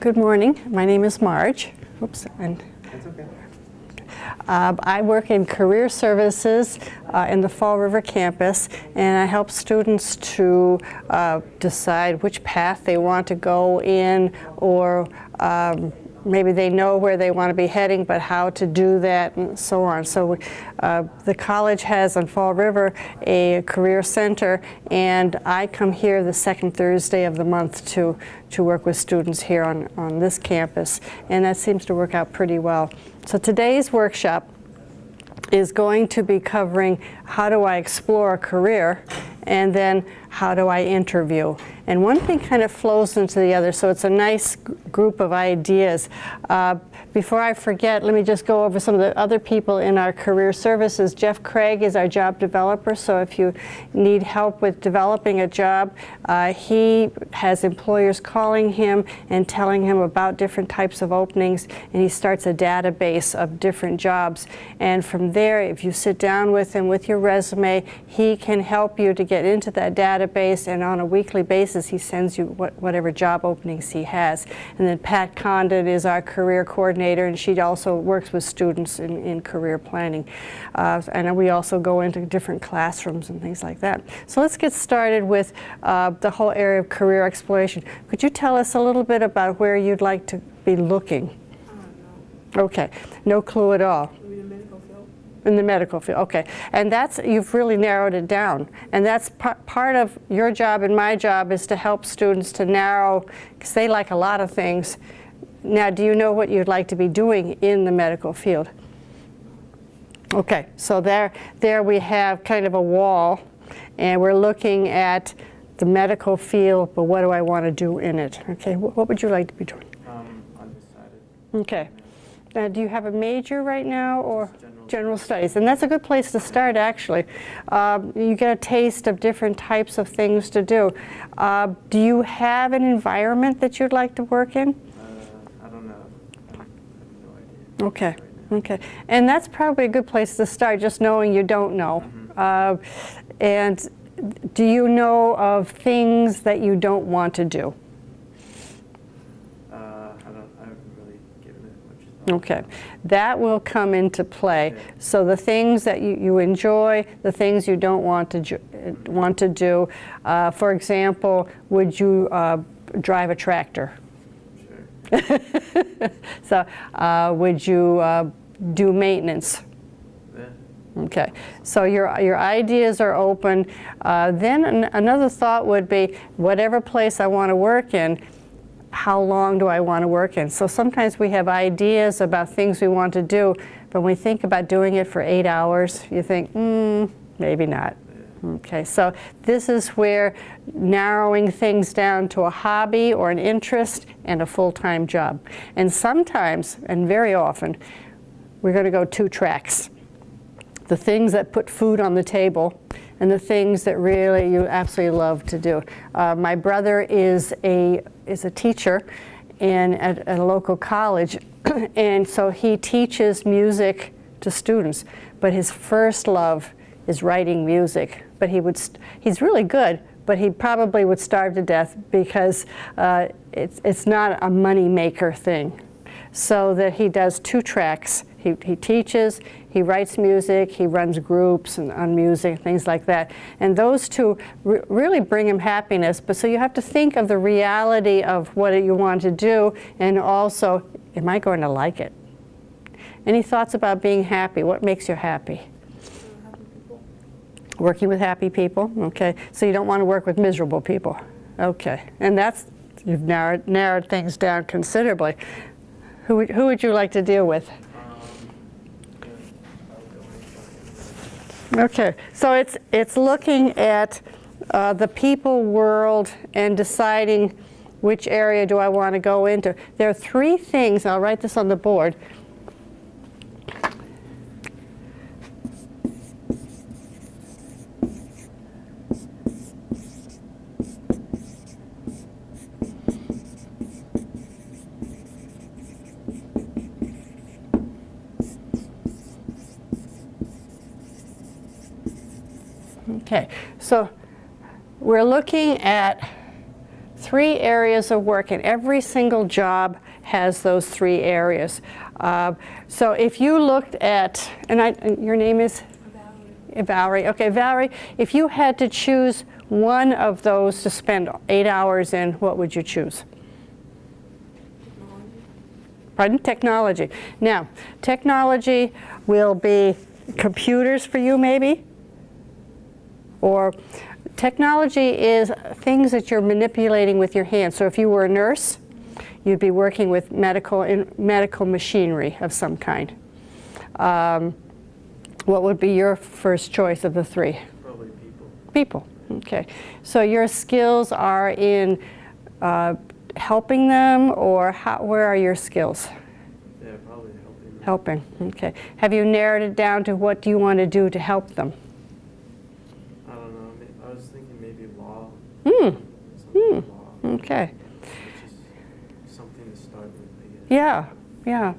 Good morning. My name is Marge. Oops. And That's okay. uh, I work in career services uh, in the Fall River campus, and I help students to uh, decide which path they want to go in, or um, maybe they know where they want to be heading, but how to do that, and so on. So uh, the college has on Fall River a career center, and I come here the second Thursday of the month to, to work with students here on, on this campus, and that seems to work out pretty well. So today's workshop is going to be covering how do I explore a career and then how do I interview. And one thing kind of flows into the other, so it's a nice group of ideas. Uh, before I forget, let me just go over some of the other people in our career services. Jeff Craig is our job developer, so if you need help with developing a job, uh, he has employers calling him and telling him about different types of openings, and he starts a database of different jobs. And from there, if you sit down with him with your resume, he can help you to get into that database, and on a weekly basis, he sends you what, whatever job openings he has. And then Pat Condon is our career coordinator, and she also works with students in, in career planning. Uh, and we also go into different classrooms and things like that. So let's get started with uh, the whole area of career exploration. Could you tell us a little bit about where you'd like to be looking? Okay, no clue at all. In the medical field, okay. And that's, you've really narrowed it down. And that's part of your job and my job is to help students to narrow, because they like a lot of things. Now, do you know what you'd like to be doing in the medical field? Okay, so there, there we have kind of a wall, and we're looking at the medical field, but what do I want to do in it? Okay, what would you like to be doing? Um, undecided. Okay. Now, do you have a major right now, or? General, general studies. And that's a good place to start, actually. Um, you get a taste of different types of things to do. Uh, do you have an environment that you'd like to work in? Uh, Okay. Okay. And that's probably a good place to start, just knowing you don't know. Uh, and do you know of things that you don't want to do? Uh, I don't. I really given it much thought. Okay, that will come into play. Okay. So the things that you, you enjoy, the things you don't want to ju- uh, want to do. Uh, for example, would you uh, drive a tractor? So uh, would you uh, do maintenance? Yeah. Okay, so your, your ideas are open. Uh, then an, another thought would be, whatever place I want to work in, how long do I want to work in? So sometimes we have ideas about things we want to do, but when we think about doing it for eight hours, you think, hmm, maybe not. Okay, so this is where narrowing things down to a hobby or an interest and a full-time job. And sometimes, and very often, we're going to go two tracks the things that put food on the table and the things that really you absolutely love to do. Uh, my brother is a, is a teacher in, at, at a local college, and so he teaches music to students, but his first love is writing music. But he would, he's really good, but he probably would starve to death because uh, it's, it's not a money maker thing so that he does two tracks. He, he teaches, he writes music, he runs groups and, on music, things like that. And those two re really bring him happiness. But so you have to think of the reality of what you want to do and also, am I going to like it? Any thoughts about being happy? What makes you happy? Working with happy people, okay. So you don't want to work with miserable people, okay. And that's, you've narrowed, narrowed things down considerably. Who who would you like to deal with Okay, so it's, it's looking at uh, the people world and deciding which area do I want to go into. There are three things, I'll write this on the board. Okay, so we're looking at three areas of work, and every single job has those three areas. Uh, so if you looked at, and, I, and your name is? Valerie. Okay, Valerie, if you had to choose one of those to spend eight hours in, what would you choose? Pardon? Technology. Now, technology will be computers for you, maybe? Or technology is things that you're manipulating with your hands. So if you were a nurse, you'd be working with medical, in, medical machinery of some kind. Um, what would be your first choice of the three? Probably people. People, okay. So your skills are in uh, helping them or how, where are your skills? Yeah, probably helping. them. Helping, okay. Have you narrowed it down to what do you want to do to help them? I don't know. may- I was thinking maybe Hmm, law. okay. Something to start with, Yeah, yeah.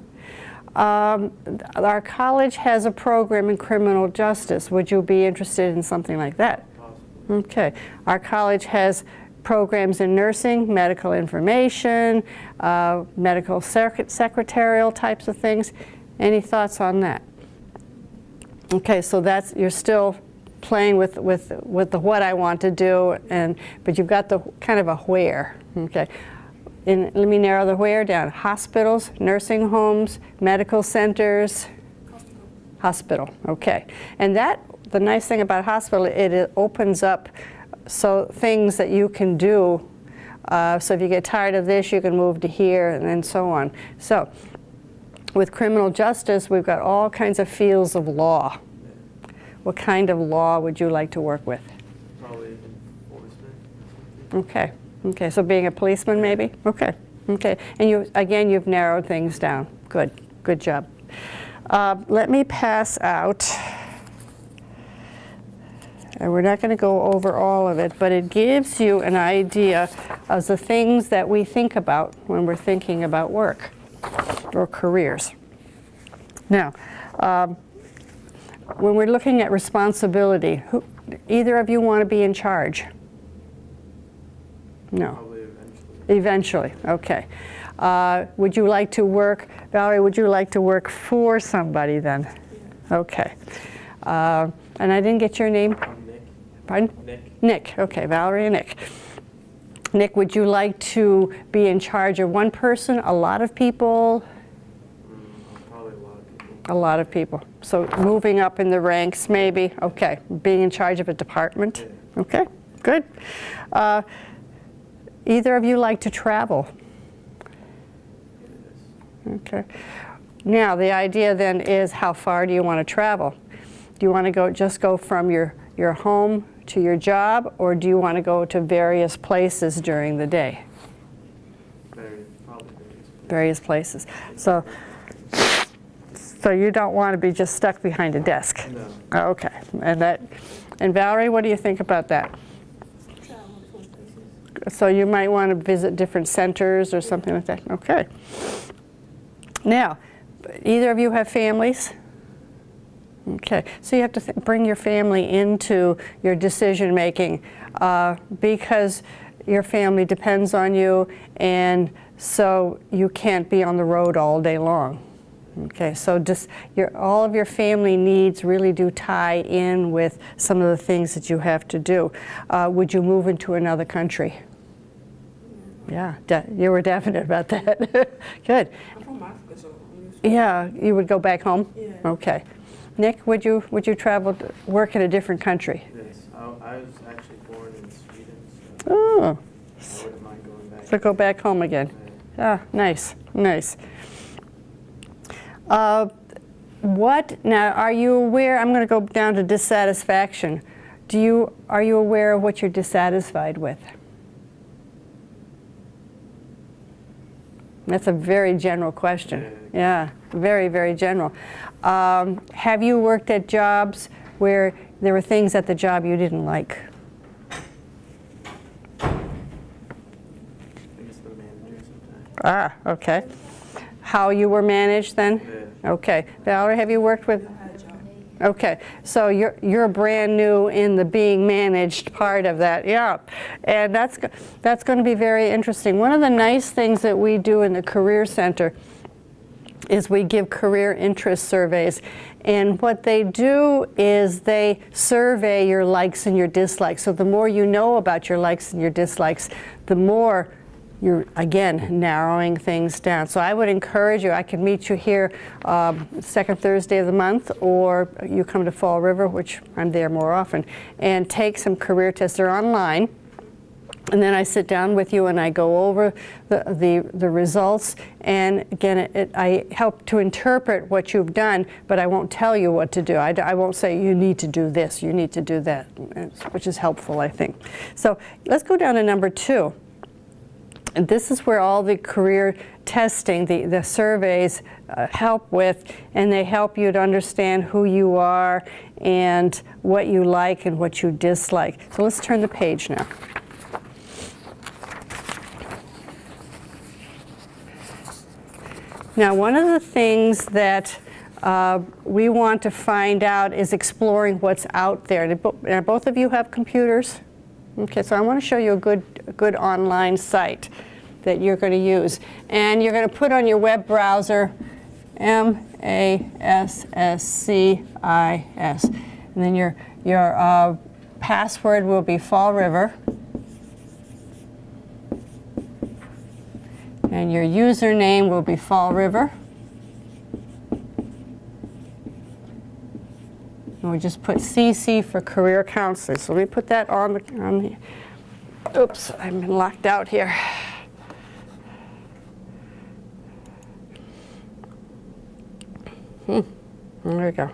Um, our college has a program in criminal justice. Would you be interested in something like that? Possibly. Okay. Our college has programs in nursing, medical information, uh, medical sec secretarial types of things. Any thoughts on that? Okay, so that's you're still playing with with with the what I want to do, and but you've got the kind of a where. Okay. And let me narrow the where down. Hospitals, nursing homes, medical centers, Hospital, okay. And that, the nice thing about hospital, it, it opens up so things that you can do. Uh, so if you get tired of this, you can move to here and then so on. So with criminal justice, we've got all kinds of fields of law. What kind of law would you like to work with? Probably enforcement. Okay, okay, so being a policeman maybe? Okay, okay. And you, again, you've narrowed things down. Good, good job. Uh, let me pass out, and we're not going to go over all of it, but it gives you an idea of the things that we think about when we're thinking about work or careers. Now, um, when we're looking at responsibility, who, either of you want to be in charge? No. Probably eventually. Eventually, okay. Uh, Would you like to work, Valerie, would you like to work for somebody then? Okay. Uh, And I didn't get your name, Nick. pardon? Nick. Nick, okay, Valerie and Nick. Nick, would you like to be in charge of one person, a lot of people? Mm, probably a lot of people. A lot of people. So moving up in the ranks, maybe, okay. Being in charge of a department? Okay, good. Uh, Either of you like to travel? Okay. Now, the idea then is how far do you want to travel? Do you want to go just go from your, your home to your job, or do you want to go to various places during the day? Very, probably various places. Various places. So, so you don't want to be just stuck behind a desk. No. Okay. And that, and Valerie, what do you think about that? So you might want to visit different centers or something like that. Okay. Now, either of you have families? Okay. So you have to th bring your family into your decision making uh, because your family depends on you, and so you can't be on the road all day long. Okay, so just your, all of your family needs really do tie in with some of the things that you have to do. Uh, would you move into another country? Yeah, de- you were definite about that. Good. I'm from Africa, so I'm used to Yeah, you would go back home? Yeah. Okay. Nick, would you, would you travel, to work in a different country? Yes. I, I was actually born in Sweden, so Oh, I wouldn't mind going back. so go back home again. Ah, nice, nice. Uh, what, now, are you aware, I'm going to go down to dissatisfaction. Do you, are you aware of what you're dissatisfied with? That's a very general question. Yeah, very, very general. Um, have you worked at jobs where there were things at the job you didn't like? I guess the manager sometimes. Ah, okay. How you were managed then? Yeah. Okay. Valerie, have you worked with? I had a job. Okay, so you're you're brand new in the being managed part of that. Yeah. And that's, that's going to be very interesting. One of the nice things that we do in the Career Center is we give career interest surveys. And what they do is they survey your likes and your dislikes. So the more you know about your likes and your dislikes, the more you're, again, narrowing things down. So I would encourage you, I can meet you here um, second Thursday of the month, or you come to Fall River, which I'm there more often, and take some career tests. They're online. And then I sit down with you and I go over the, the, the results. And again, it, it, I help to interpret what you've done, but I won't tell you what to do. I, I won't say you need to do this, you need to do that, which is helpful, I think. So let's go down to number two. And this is where all the career testing, the, the surveys uh, help with, and they help you to understand who you are and what you like and what you dislike. So let's turn the page now. Now, one of the things that uh, we want to find out is exploring what's out there. Bo- both of you have computers? Okay, so I want to show you a good, good online site that you're going to use. And you're going to put on your web browser M-A-S-S-C-I-S. And then your, your uh, password will be Fall River. And your username will be Fall River. And we just put CC for career counselor. So let me put that on the, on the oops, I've been locked out here. Hmm, there we go.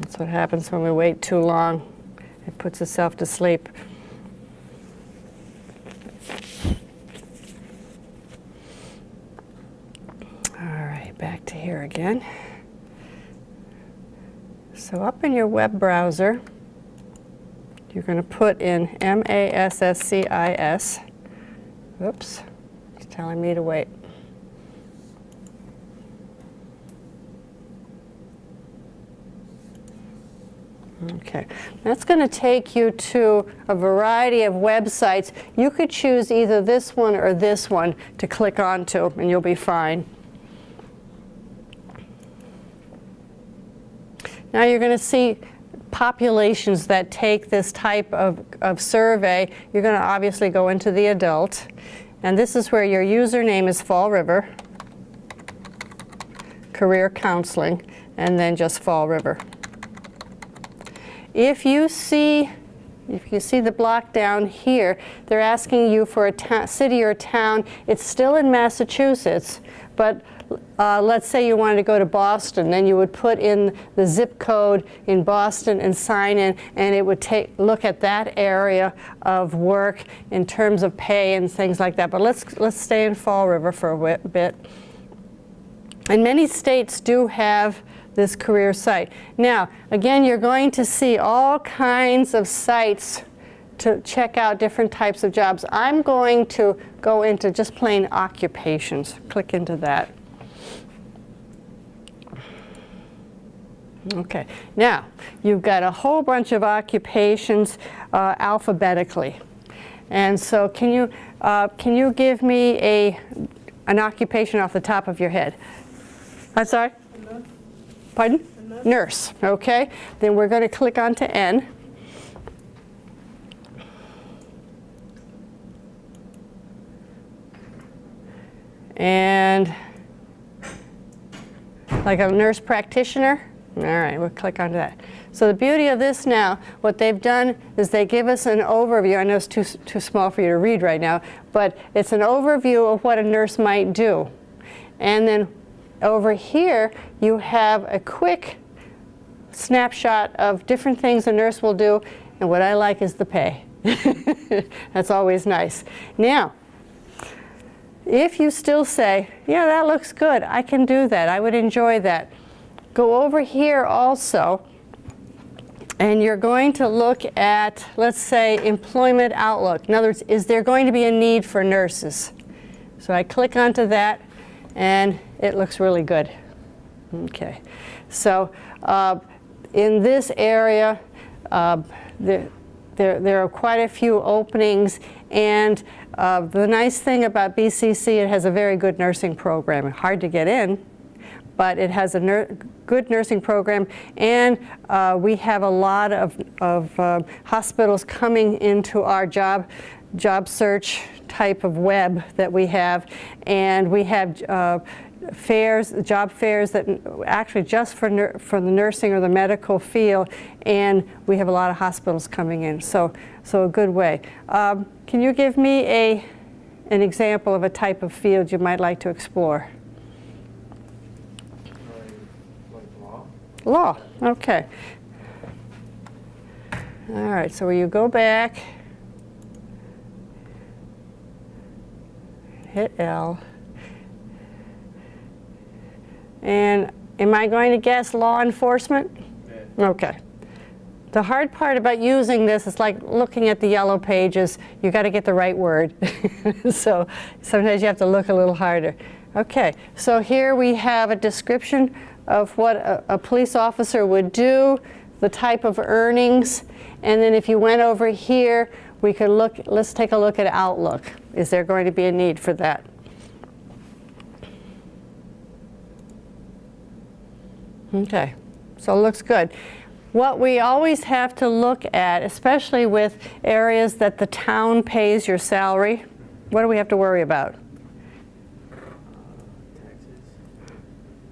That's what happens when we wait too long. It puts itself to sleep. All right, back to here again. So up in your web browser, you're going to put in M-A-S-S-C-I-S. Oops, it's telling me to wait. Okay, that's going to take you to a variety of websites. You could choose either this one or this one to click onto, and you'll be fine. Now you're going to see populations that take this type of, of survey. You're going to obviously go into the adult, and this is where your username is Fall River, career counseling, and then just Fall River. If you see, if you see the block down here, they're asking you for a city or town. It's still in Massachusetts, but uh, let's say you wanted to go to Boston, then you would put in the zip code in Boston and sign in, and it would take look at that area of work in terms of pay and things like that. But let's let's stay in Fall River for a bit. And many states do have this career site. Now, again, you're going to see all kinds of sites to check out different types of jobs. I'm going to go into just plain occupations. Click into that. Okay, now you've got a whole bunch of occupations uh, alphabetically. And so can you, uh, can you give me a, an occupation off the top of your head? I'm sorry? Pardon? Nurse, okay. Then we're going to click onto N. And like a nurse practitioner. All right, we'll click onto that. So the beauty of this now, what they've done is they give us an overview. I know it's too, too small for you to read right now, but it's an overview of what a nurse might do. And then over here, you have a quick snapshot of different things a nurse will do, and what I like is the pay. That's always nice. Now, if you still say, yeah, that looks good, I can do that, I would enjoy that, go over here also, and you're going to look at, let's say, employment outlook. In other words, is there going to be a need for nurses? So I click onto that, and it looks really good. Okay, so uh, in this area, uh, there, there, there are quite a few openings, and uh, the nice thing about BCC, it has a very good nursing program. Hard to get in, but it has a good nursing program, and uh, we have a lot of, of uh, hospitals coming into our job job search type of web that we have, and we have uh, fairs, job fairs that actually just for, for the nursing or the medical field, and we have a lot of hospitals coming in, so, so a good way. Um, can you give me a, an example of a type of field you might like to explore? Law? Law, okay. All right, so you go back, hit L, and am I going to guess law enforcement? Yeah. Okay. The hard part about using this is like looking at the yellow pages. You got to get the right word. so sometimes you have to look a little harder. Okay, so here we have a description of what a, a police officer would do, the type of earnings, and then if you went over here, we could look, let's take a look at Outlook. Is there going to be a need for that? Okay, so it looks good. What we always have to look at, especially with areas that the town pays your salary, what do we have to worry about?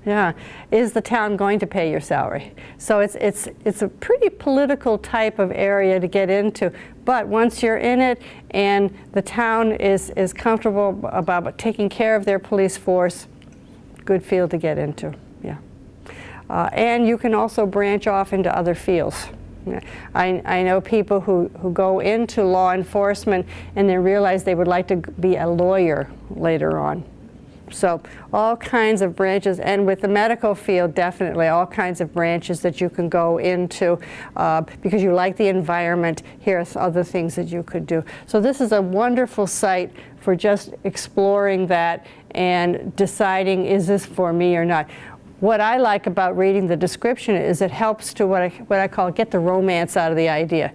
Yeah, is the town going to pay your salary? So it's, it's, it's a pretty political type of area to get into, but once you're in it and the town is, is comfortable about taking care of their police force, good field to get into. Uh, and you can also branch off into other fields. I, I know people who, who go into law enforcement and then realize they would like to be a lawyer later on. So all kinds of branches, and with the medical field, definitely all kinds of branches that you can go into uh, because you like the environment. Here are other things that you could do. So this is a wonderful site for just exploring that and deciding is this for me or not. What I like about reading the description is it helps to what I, what I call get the romance out of the idea.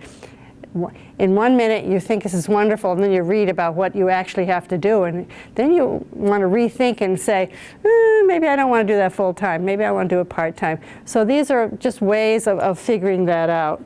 In one minute you think this is wonderful and then you read about what you actually have to do and then you want to rethink and say eh, maybe I don't want to do that full time maybe I want to do it part time so these are just ways of, of figuring that out